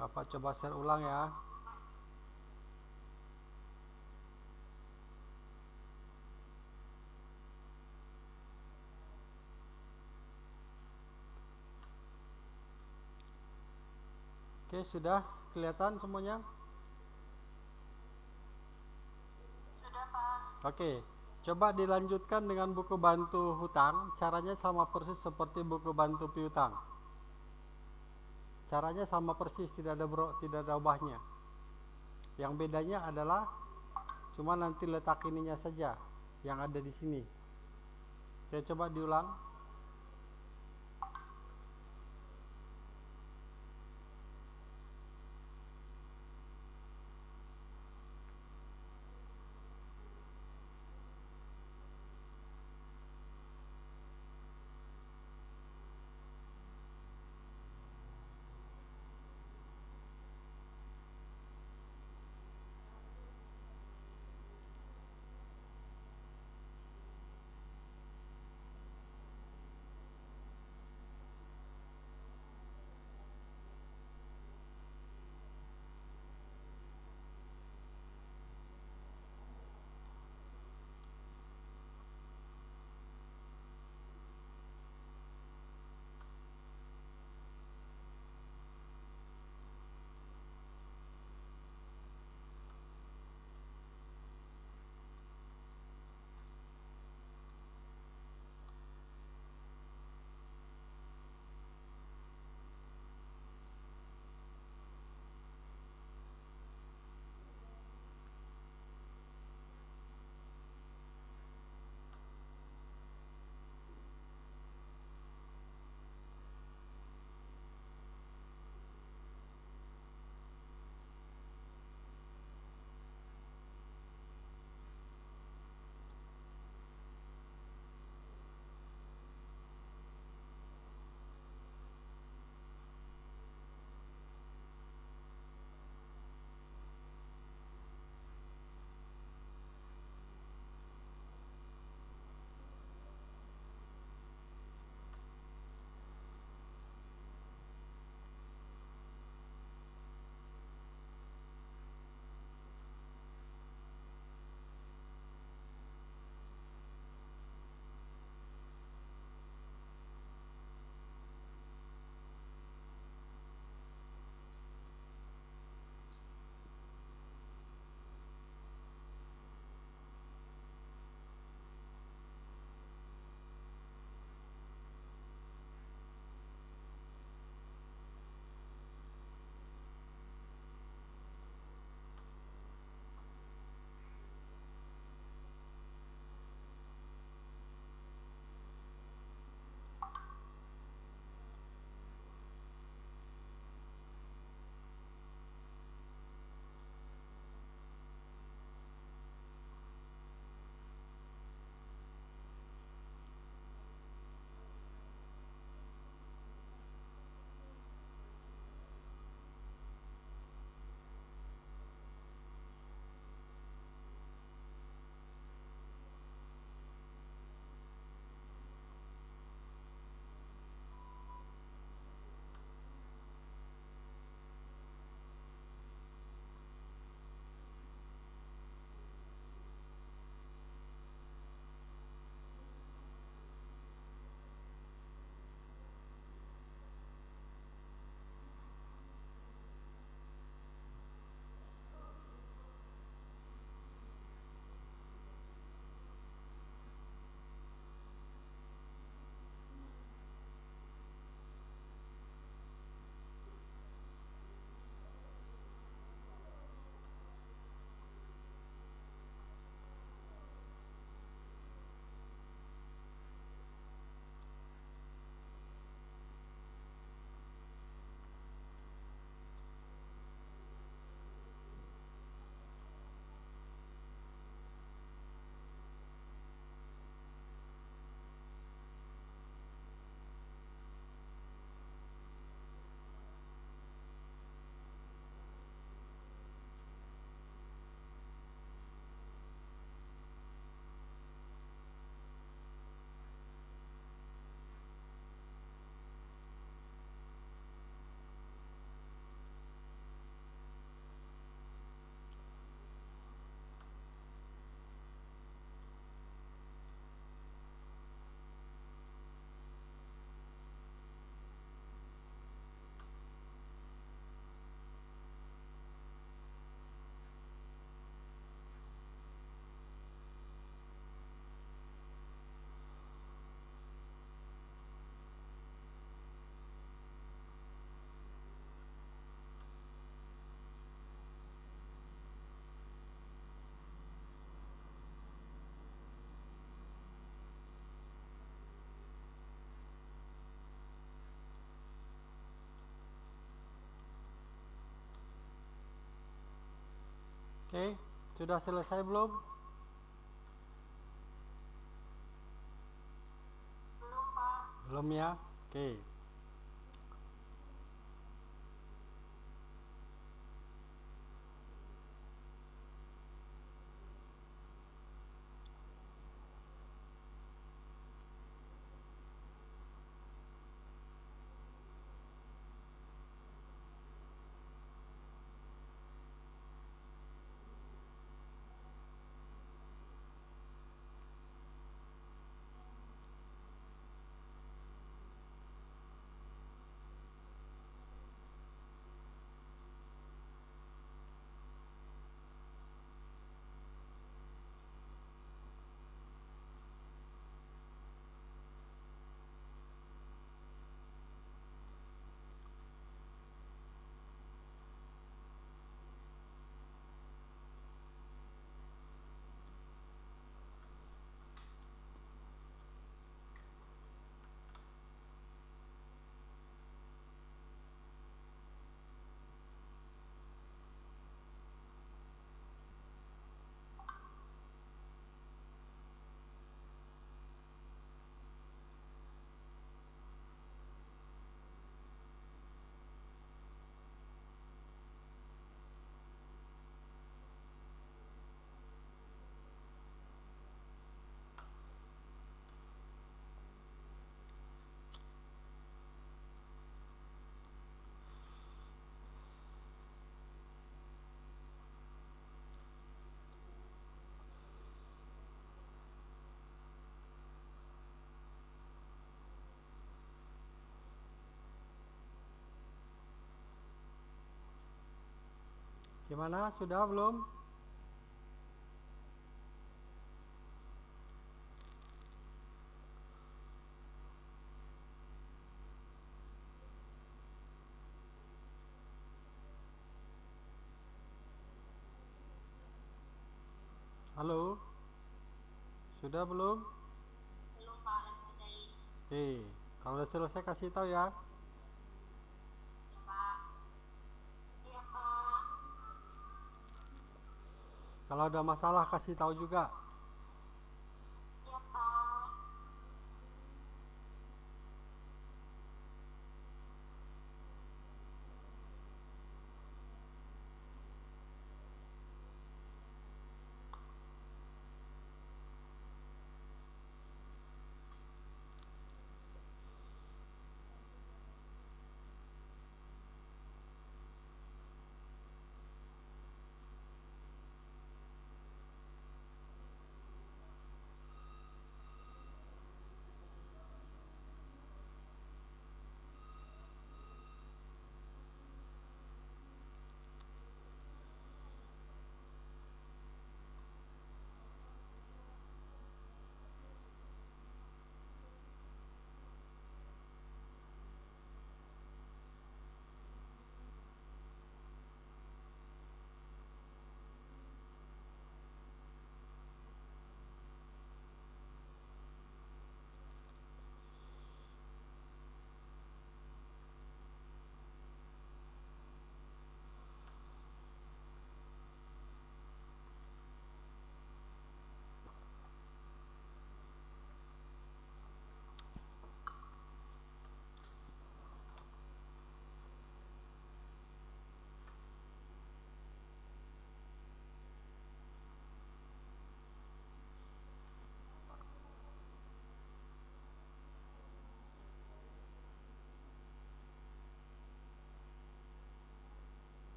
Bapak coba share ulang ya. Oke, sudah kelihatan semuanya? Sudah, Pak. Oke, coba dilanjutkan dengan buku bantu hutang. Caranya sama persis seperti buku bantu piutang. Caranya sama persis, tidak ada bro, tidak ada ubahnya. Yang bedanya adalah cuma nanti letak ininya saja yang ada di sini. Oke, coba diulang. Oke, sudah selesai belum? Belum, Pak. Belum ya? Oke. Gimana? Sudah belum? Halo? Sudah belum? Belum, Pak. Oke, kalau udah selesai kasih tahu. Ya, Pak. Iya, Pak. Kalau ada masalah kasih tahu juga.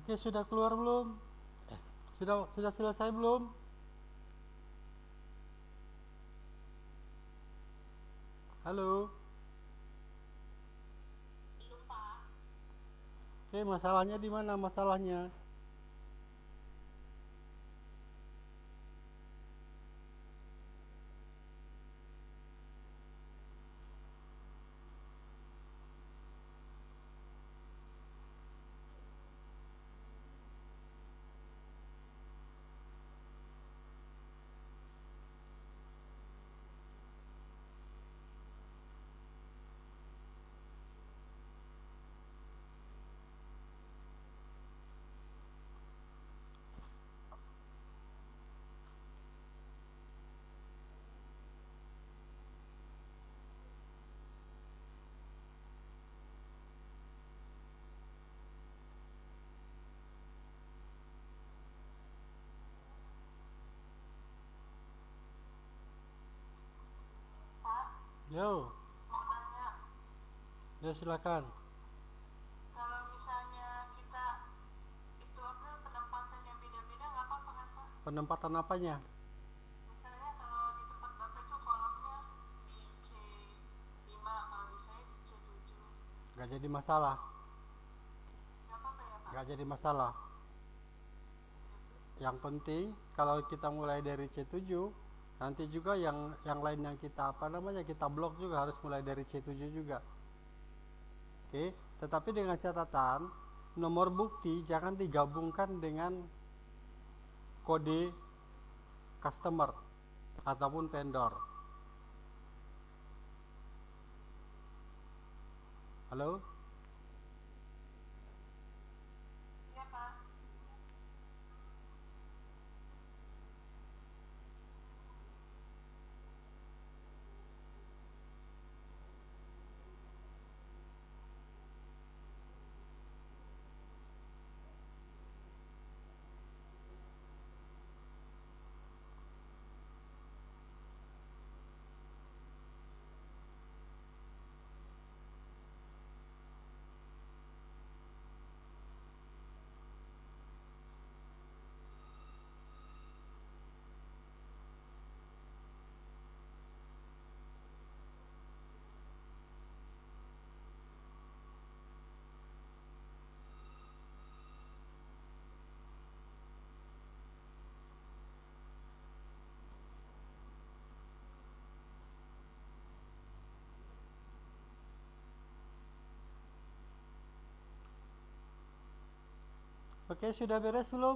Oke, sudah keluar belum? Eh, sudah sudah selesai belum? Halo. belum pak Oke, masalahnya di mana masalahnya? pak Yo, mau nanya ya silakan. kalau misalnya kita itu apa penempatannya beda-beda nggak apa-apa kan pak Penempatan apanya? misalnya kalau di tempat bapak itu kolomnya di C5 kalau di saya di C7 Gak jadi masalah. nggak apa-apa ya pak Gak jadi masalah. Yang penting kalau kita mulai dari C7, nanti juga yang yang lain yang kita apa namanya kita blok juga harus mulai dari C7 juga. Oke, tetapi dengan catatan nomor bukti jangan digabungkan dengan kode customer ataupun vendor. Halo? iya pak Oke, sudah beres belum?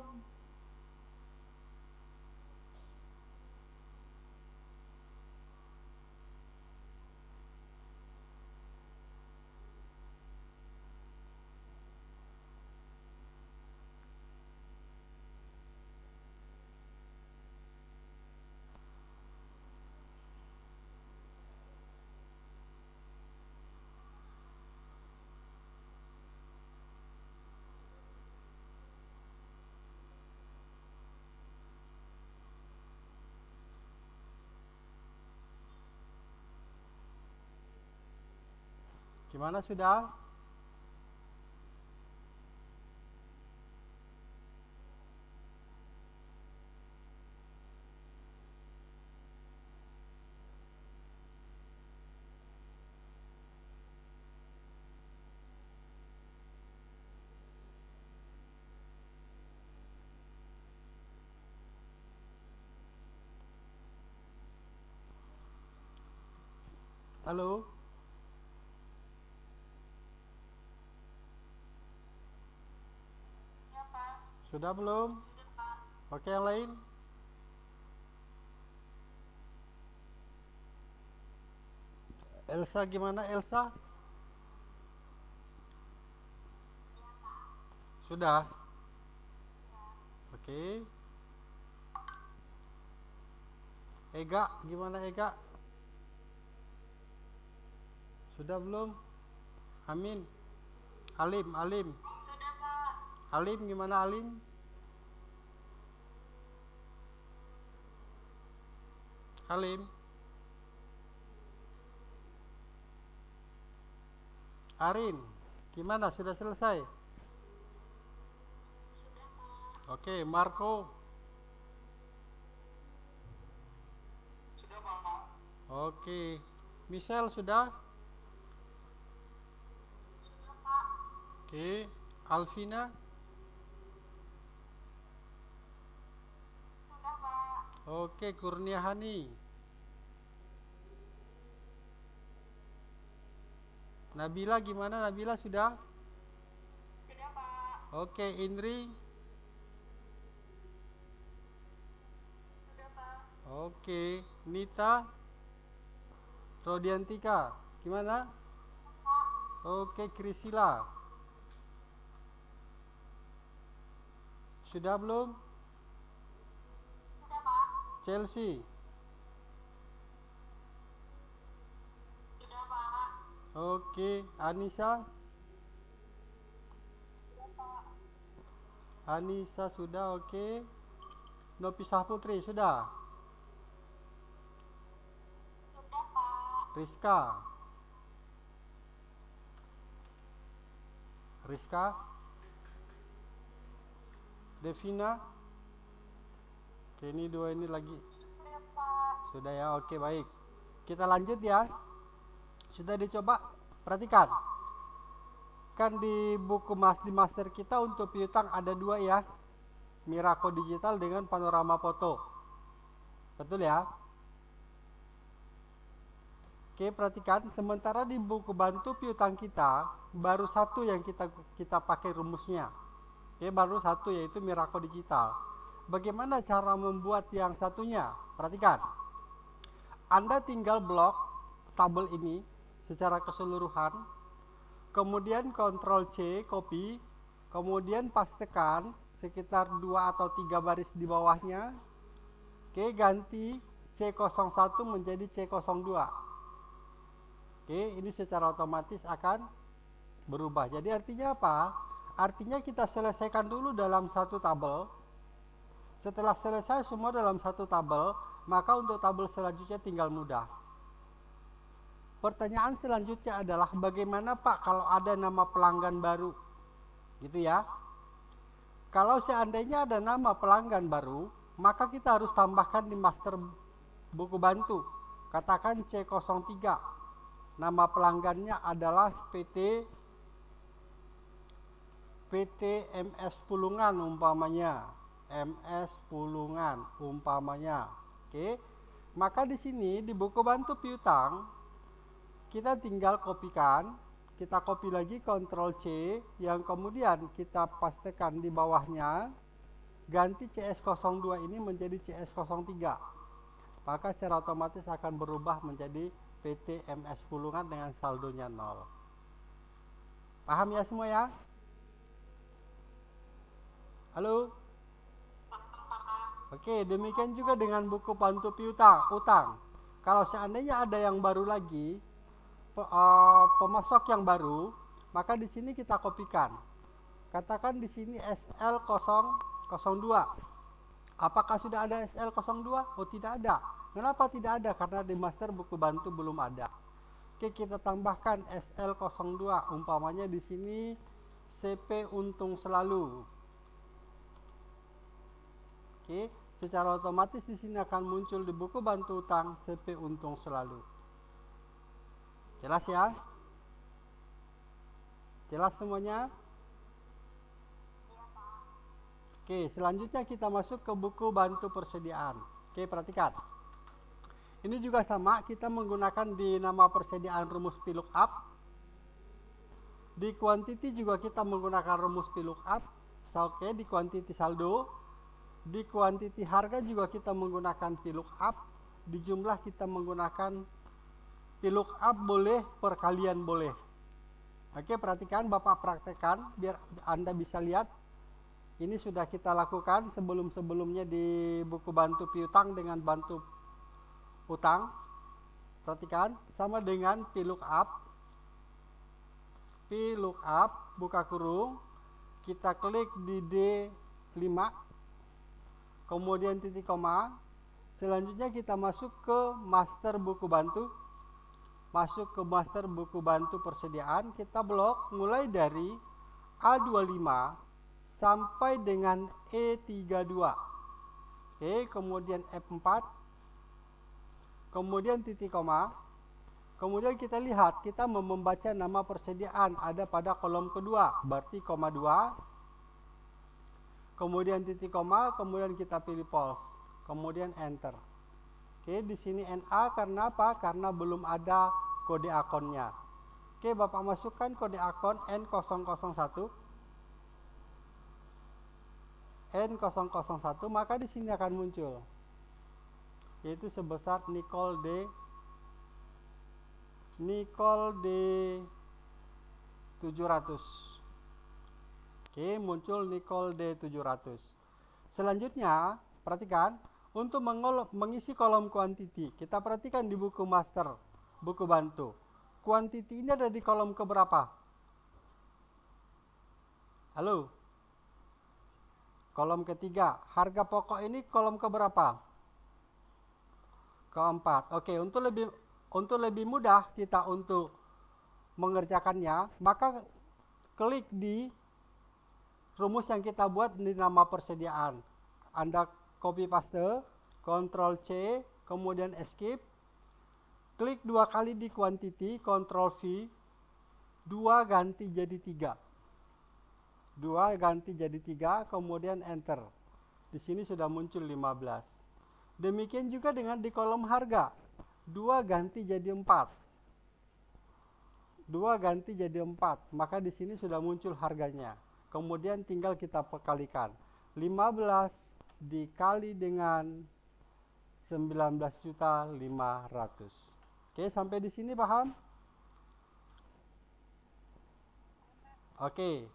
Gimana sudah? Halo? Sudah belum? sudah pak Oke, yang lain? Elsa gimana Elsa? Sudah? Oke. Ega, gimana Ega? Sudah belum? Amin. Alim, Alim. Sudah pak Alim gimana Alim? Alim. Arin, gimana? Sudah selesai? Oke, Marco. Sudah Pak. Oke. Michelle sudah? Sudah Pak. Oke. Alvina? Sudah Pak. Oke, Kurniahani. Nabila gimana? Nabila sudah? Sudah Pak. Oke, Indri. Sudah Pak. Oke, Nita. Rodiantika, gimana? Oke, Krisila. Sudah belum? Chelsea. Sudah Pak. Oke, Anissa. Sudah Pak. Anissa sudah, oke. Nopisah Putri sudah. Sudah Pak. Rizka. Rizka. Devina. Oke, ini dua ini lagi. Sudah ya, oke baik. Kita lanjut ya. Sudah dicoba? Perhatikan. Kan di buku mas di master kita untuk piutang ada dua ya. Miraco digital dengan panorama foto. Betul ya? Oke, perhatikan. Sementara di buku bantu piutang kita baru satu yang kita kita pakai rumusnya. Oke, baru satu yaitu Miraco digital. Bagaimana cara membuat yang satunya? Perhatikan. Anda tinggal blok tabel ini secara keseluruhan. Kemudian Ctrl C copy, kemudian pastekan sekitar dua atau tiga baris di bawahnya. Oke, ganti C01 menjadi C02. Oke, ini secara otomatis akan berubah. Jadi artinya apa? Artinya kita selesaikan dulu dalam satu tabel. Setelah selesai semua dalam satu tabel, maka untuk tabel selanjutnya tinggal mudah. Pertanyaan selanjutnya adalah bagaimana Pak kalau ada nama pelanggan baru? Gitu ya. Kalau seandainya ada nama pelanggan baru, maka kita harus tambahkan di master buku bantu. Katakan C03 Nama pelanggannya adalah PT PT MS Pulungan umpamanya. MS Pulungan umpamanya. Oke. Maka di sini di buku bantu piutang kita tinggal kopikan, kita copy lagi Ctrl C yang kemudian kita pastekan di bawahnya ganti CS02 ini menjadi CS03. Maka secara otomatis akan berubah menjadi PT MS Pulungan dengan saldonya 0. Paham ya semua ya? Halo? Oke, demikian juga dengan buku pantu piutang, utang. Kalau seandainya ada yang baru lagi, eh, pemasok yang baru, maka di sini kita kopikan. Katakan di sini SL002. Apakah sudah ada SL02? Oh, tidak ada. Kenapa tidak ada? Karena di master buku bantu belum ada. Oke, kita tambahkan SL02. Umpamanya di sini CP untung selalu. Oke, secara otomatis di sini akan muncul di buku bantu utang CP untung selalu. Jelas ya? Jelas semuanya? Oke, selanjutnya kita masuk ke buku bantu persediaan. Oke, perhatikan. Ini juga sama, kita menggunakan di nama persediaan rumus VLOOKUP. Di quantity juga kita menggunakan rumus VLOOKUP. So, Oke, di quantity saldo. Di quantity harga juga kita menggunakan VLOOKUP. Di jumlah kita menggunakan VLOOKUP boleh, perkalian boleh. Oke, perhatikan Bapak praktekkan biar Anda bisa lihat ini sudah kita lakukan sebelum-sebelumnya di buku bantu piutang dengan bantu utang. Perhatikan sama dengan VLOOKUP. VLOOKUP buka kurung, kita klik di D5 kemudian titik koma. Selanjutnya kita masuk ke master buku bantu. Masuk ke master buku bantu persediaan, kita blok mulai dari A25 sampai dengan E32. Oke, kemudian F4. Kemudian titik koma. Kemudian kita lihat, kita membaca nama persediaan ada pada kolom kedua, berarti koma 2. Kemudian titik koma, kemudian kita pilih pulse. Kemudian enter. Oke, di sini NA karena apa? Karena belum ada kode akunnya. Oke, Bapak masukkan kode akun N001 N001 maka di sini akan muncul yaitu sebesar Nicole D Nicole D 700 Oke muncul Nicole D 700 selanjutnya perhatikan untuk mengisi kolom quantity kita perhatikan di buku master buku bantu quantity ini ada di kolom keberapa halo Kolom ketiga, harga pokok ini kolom keberapa? Keempat. Oke, untuk lebih untuk lebih mudah kita untuk mengerjakannya, maka klik di rumus yang kita buat di nama persediaan. Anda copy paste, Ctrl C, kemudian escape. Klik dua kali di quantity, Ctrl V, dua ganti jadi tiga. 2 ganti jadi 3 kemudian enter. Di sini sudah muncul 15 demikian juga dengan di kolom harga. 2 ganti jadi 4 2 ganti jadi 4 maka di sini sudah muncul harganya kemudian tinggal kita pekalikan 15 dikali dengan 19 juta 500 oke sampai di sini paham? Oke.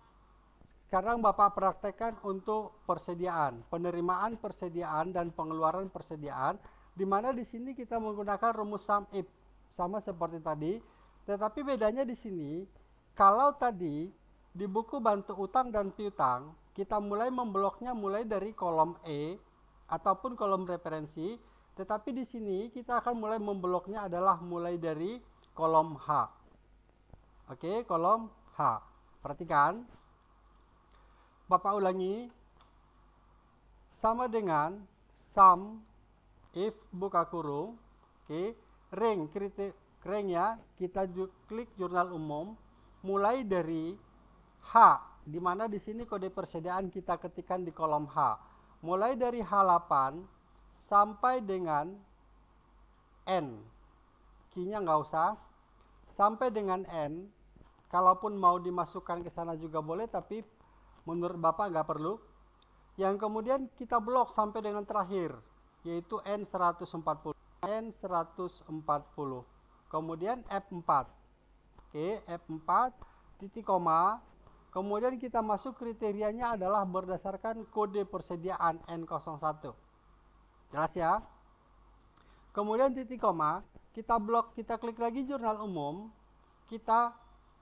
Sekarang Bapak praktekkan untuk persediaan, penerimaan persediaan dan pengeluaran persediaan, di mana di sini kita menggunakan rumus sum if sama seperti tadi, tetapi bedanya di sini kalau tadi di buku bantu utang dan piutang kita mulai membloknya mulai dari kolom E ataupun kolom referensi, tetapi di sini kita akan mulai membloknya adalah mulai dari kolom H. Oke, kolom H. Perhatikan, Bapak ulangi. Sama dengan sum if buka kurung. Oke ring kritik ring ya. Kita klik jurnal umum. Mulai dari H di mana di sini kode persediaan kita ketikkan di kolom H mulai dari H8 sampai dengan N key-nya nggak usah sampai dengan N kalaupun mau dimasukkan ke sana juga boleh tapi menurut Bapak nggak perlu. Yang kemudian kita blok sampai dengan terakhir, yaitu N140. N140. Kemudian F4. Oke, F4, titik koma. Kemudian kita masuk kriterianya adalah berdasarkan kode persediaan N01. Jelas ya? Kemudian titik koma, kita blok, kita klik lagi jurnal umum, kita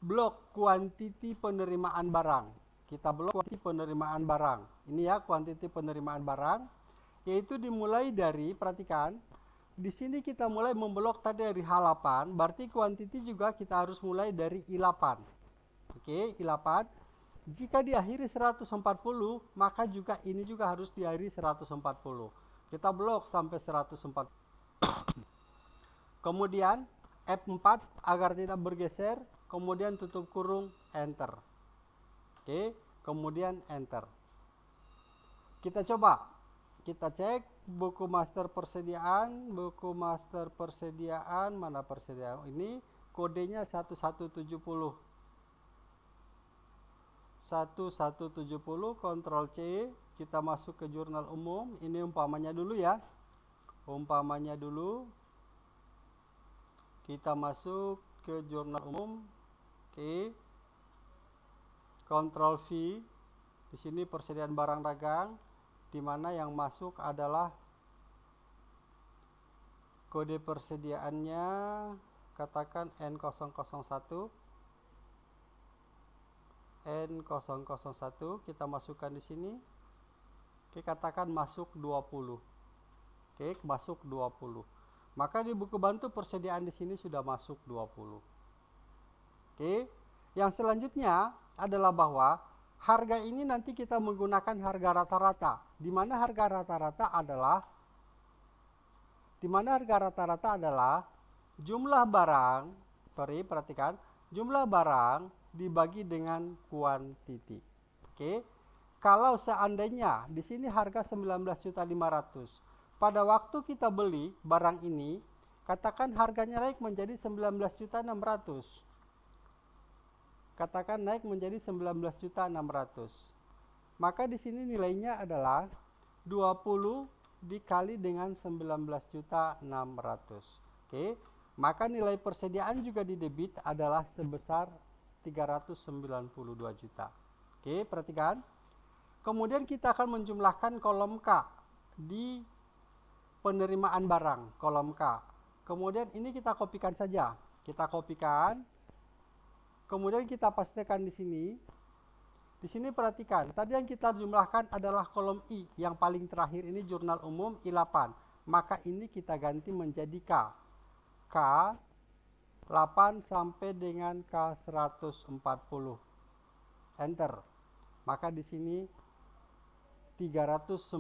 blok kuantiti penerimaan barang kita blok kuantiti penerimaan barang. Ini ya kuantiti penerimaan barang, yaitu dimulai dari, perhatikan, di sini kita mulai memblok tadi dari H8, berarti kuantiti juga kita harus mulai dari I8. Oke, I8. Jika diakhiri 140, maka juga ini juga harus diakhiri 140. Kita blok sampai 140. kemudian F4 agar tidak bergeser, kemudian tutup kurung, enter. Oke, kemudian enter. Kita coba. Kita cek buku master persediaan, buku master persediaan, mana persediaan ini kodenya 1170. 1170 Ctrl C kita masuk ke jurnal umum. Ini umpamanya dulu ya. Umpamanya dulu kita masuk ke jurnal umum. Oke. Ctrl V di sini persediaan barang dagang di mana yang masuk adalah kode persediaannya katakan N001 N001 kita masukkan di sini. Oke katakan masuk 20 Oke masuk 20 maka di buku bantu persediaan di sini sudah masuk 20 Oke yang selanjutnya adalah bahwa harga ini nanti kita menggunakan harga rata-rata. Di mana harga rata-rata adalah di mana harga rata-rata adalah jumlah barang sorry perhatikan jumlah barang dibagi dengan kuantiti. Oke. Kalau seandainya di sini harga 19.500 pada waktu kita beli barang ini katakan harganya naik menjadi 19.600 katakan naik menjadi 19.600 maka di sini nilainya adalah 20 dikali dengan 19.600 oke. Maka nilai persediaan juga di debit adalah sebesar 392 juta oke perhatikan kemudian kita akan menjumlahkan kolom K di penerimaan barang kolom K kemudian ini kita kopikan saja kita kopikan Kemudian kita pastikan di sini. Di sini perhatikan, tadi yang kita jumlahkan adalah kolom I, yang paling terakhir ini jurnal umum I8. Maka ini kita ganti menjadi K. K 8 sampai dengan K140. Enter. Maka di sini 392.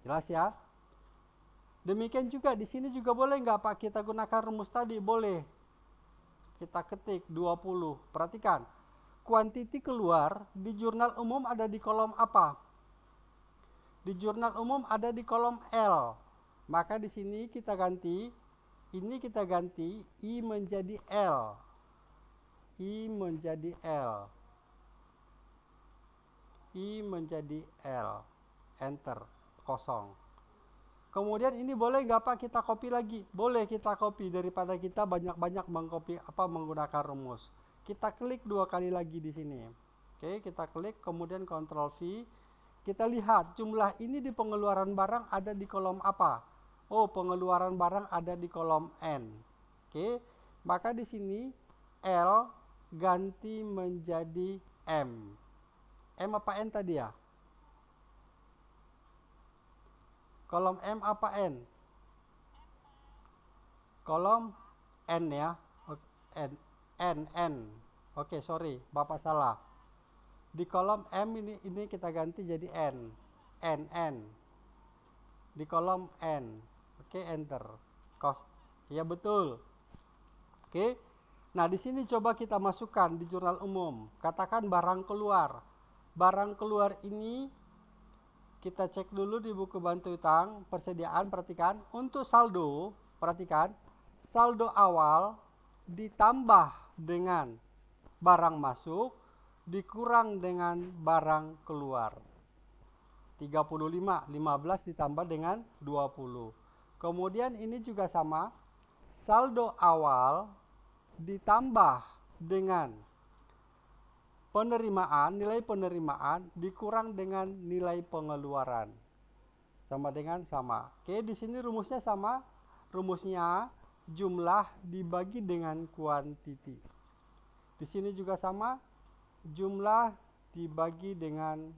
Jelas ya? Demikian juga di sini juga boleh nggak Pak kita gunakan rumus tadi? Boleh kita ketik 20. Perhatikan, kuantiti keluar di jurnal umum ada di kolom apa? Di jurnal umum ada di kolom L. Maka di sini kita ganti, ini kita ganti I menjadi L. I menjadi L. I menjadi L. Enter. Kosong. Kemudian ini boleh nggak Pak kita copy lagi? Boleh kita copy daripada kita banyak-banyak mengcopy apa menggunakan rumus. Kita klik dua kali lagi di sini. Oke, kita klik kemudian Ctrl V. Kita lihat jumlah ini di pengeluaran barang ada di kolom apa? Oh, pengeluaran barang ada di kolom N. Oke, maka di sini L ganti menjadi M. M apa N tadi ya? Kolom M apa N? Kolom N ya. N N N. Oke, sorry, Bapak salah. Di kolom M ini ini kita ganti jadi N. N N. Di kolom N. Oke, enter. Kos. Ya betul. Oke. Nah, di sini coba kita masukkan di jurnal umum. Katakan barang keluar. Barang keluar ini kita cek dulu di buku bantu utang persediaan perhatikan untuk saldo perhatikan saldo awal ditambah dengan barang masuk dikurang dengan barang keluar 35 15 ditambah dengan 20 kemudian ini juga sama saldo awal ditambah dengan penerimaan, nilai penerimaan dikurang dengan nilai pengeluaran. Sama dengan sama. Oke, di sini rumusnya sama. Rumusnya jumlah dibagi dengan kuantiti. Di sini juga sama. Jumlah dibagi dengan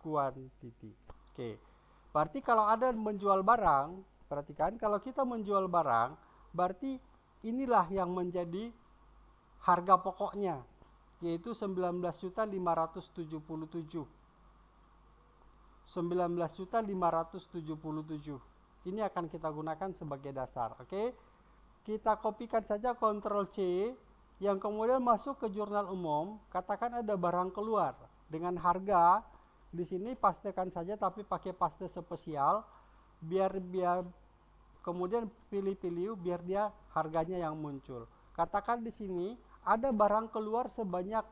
kuantiti. Oke. Berarti kalau ada menjual barang, perhatikan kalau kita menjual barang, berarti inilah yang menjadi harga pokoknya yaitu 19.577 19.577 ini akan kita gunakan sebagai dasar oke? Kita kopikan saja Ctrl C yang kemudian masuk ke jurnal umum katakan ada barang keluar dengan harga di sini pastikan saja tapi pakai paste spesial biar biar kemudian pilih-pilih biar dia harganya yang muncul katakan di sini ada barang keluar sebanyak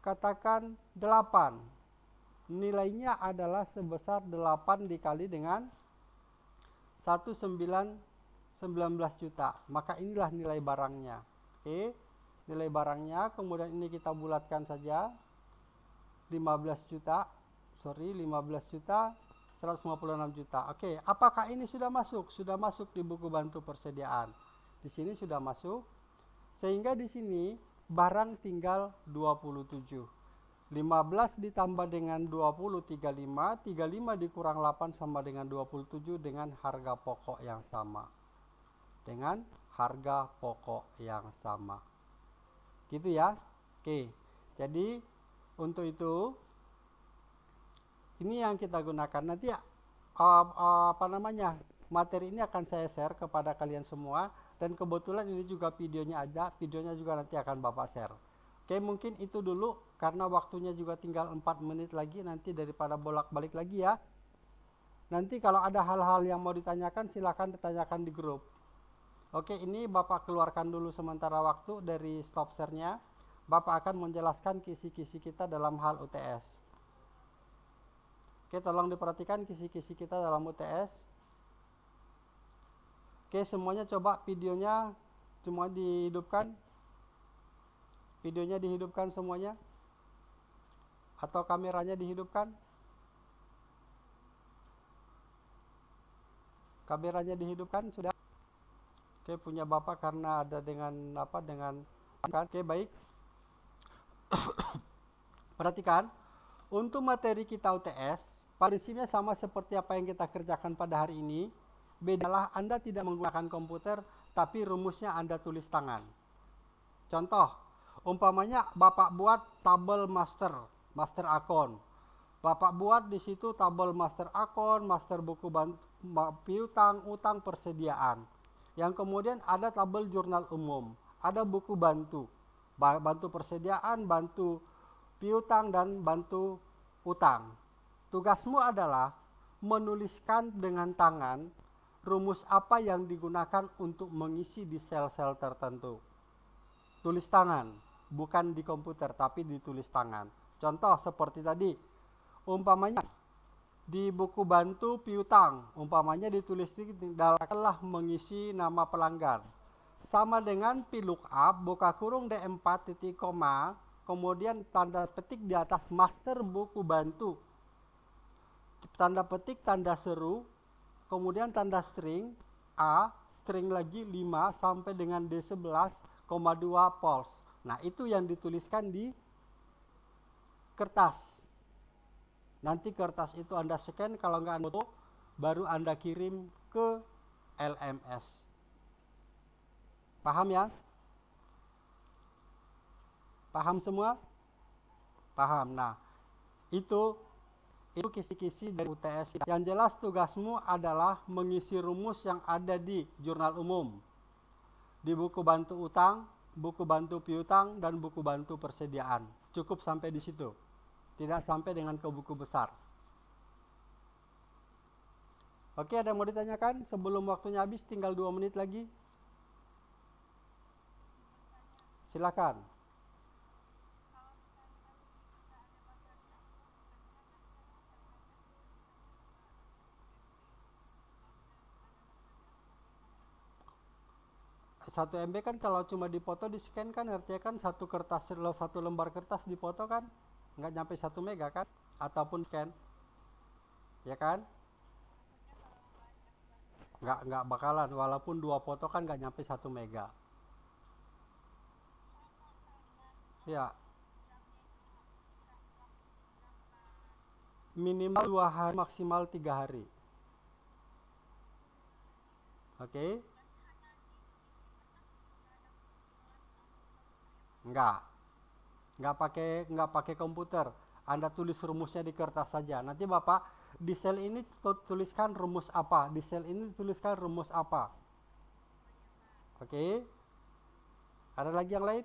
katakan 8. Nilainya adalah sebesar 8 dikali dengan 19 19 juta. Maka inilah nilai barangnya. Oke. Nilai barangnya kemudian ini kita bulatkan saja 15 juta. Sorry, 15 juta 156 juta. Oke, apakah ini sudah masuk? Sudah masuk di buku bantu persediaan. Di sini sudah masuk. Sehingga di sini barang tinggal 27. 15 ditambah dengan 20 35, 35 dikurang 8 sama dengan 27 dengan harga pokok yang sama. Dengan harga pokok yang sama. Gitu ya. Oke. Jadi untuk itu ini yang kita gunakan. Nanti uh, uh, apa namanya materi ini akan saya share kepada kalian semua. Dan kebetulan ini juga videonya ada videonya juga nanti akan bapak share. Oke mungkin itu dulu karena waktunya juga tinggal 4 menit lagi nanti daripada bolak-balik lagi ya. Nanti kalau ada hal-hal yang mau ditanyakan silahkan ditanyakan di grup. Oke ini bapak keluarkan dulu sementara waktu dari stop share-nya. Bapak akan menjelaskan kisi-kisi kita dalam hal UTS. Oke, tolong diperhatikan kisi-kisi kita dalam UTS. Oke, semuanya coba videonya semua dihidupkan. Videonya dihidupkan semuanya. Atau kameranya dihidupkan. Kameranya dihidupkan sudah. Oke, punya Bapak karena ada dengan apa dengan Oke, baik. Perhatikan, untuk materi kita UTS, prinsipnya sama seperti apa yang kita kerjakan pada hari ini. Bedalah Anda tidak menggunakan komputer, tapi rumusnya Anda tulis tangan. Contoh, umpamanya Bapak buat tabel master, master akun. Bapak buat di situ tabel master akun, master buku piutang, utang, persediaan. Yang kemudian ada tabel jurnal umum, ada buku bantu bantu persediaan, bantu piutang dan bantu utang. Tugasmu adalah menuliskan dengan tangan rumus apa yang digunakan untuk mengisi di sel-sel tertentu. Tulis tangan, bukan di komputer tapi ditulis tangan. Contoh seperti tadi, umpamanya di buku bantu piutang, umpamanya ditulis di dalamlah mengisi nama pelanggan sama dengan VLOOKUP buka kurung D4 titik koma kemudian tanda petik di atas master buku bantu tanda petik tanda seru kemudian tanda string A string lagi 5 sampai dengan D11,2 pols nah itu yang dituliskan di kertas nanti kertas itu anda scan kalau nggak foto baru anda kirim ke LMS Paham ya? Paham semua? Paham. Nah, itu itu kisi-kisi dari UTS. Yang jelas tugasmu adalah mengisi rumus yang ada di jurnal umum. Di buku bantu utang, buku bantu piutang, dan buku bantu persediaan. Cukup sampai di situ. Tidak sampai dengan ke buku besar. Oke, ada yang mau ditanyakan? Sebelum waktunya habis, tinggal dua menit lagi. Silakan. Satu MB kan kalau cuma dipoto di scan kan artinya kan satu kertas satu lembar kertas dipoto kan nggak nyampe satu mega kan ataupun scan ya kan nggak nggak bakalan walaupun dua foto kan nggak nyampe satu mega Ya. Minimal dua hari, maksimal tiga hari. Oke? Okay? Enggak. Enggak pakai enggak pakai komputer. Anda tulis rumusnya di kertas saja. Nanti Bapak di sel ini tuliskan rumus apa, di sel ini tuliskan rumus apa. Oke? Okay? Ada lagi yang lain?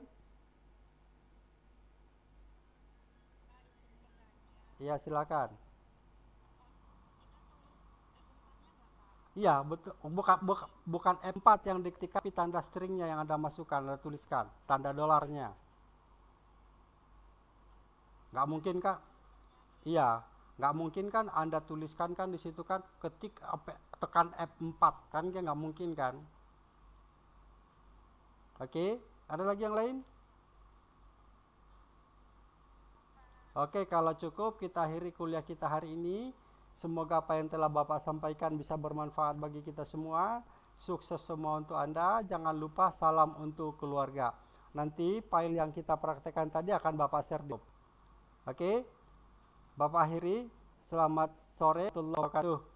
Iya, silakan. Iya, betul. Bukan, bukan, bukan M4 yang diketik tapi tanda stringnya yang Anda masukkan, Anda tuliskan. Tanda dolarnya. Nggak mungkin kak? Iya, nggak mungkin kan Anda tuliskan kan di situ kan ketik tekan F4 kan nggak mungkin kan? Oke, ada lagi yang lain? Oke, kalau cukup kita akhiri kuliah kita hari ini. Semoga apa yang telah Bapak sampaikan bisa bermanfaat bagi kita semua. Sukses semua untuk Anda. Jangan lupa salam untuk keluarga. Nanti file yang kita praktekkan tadi akan Bapak share di Oke. Bapak akhiri. Selamat sore. Wabarakatuh.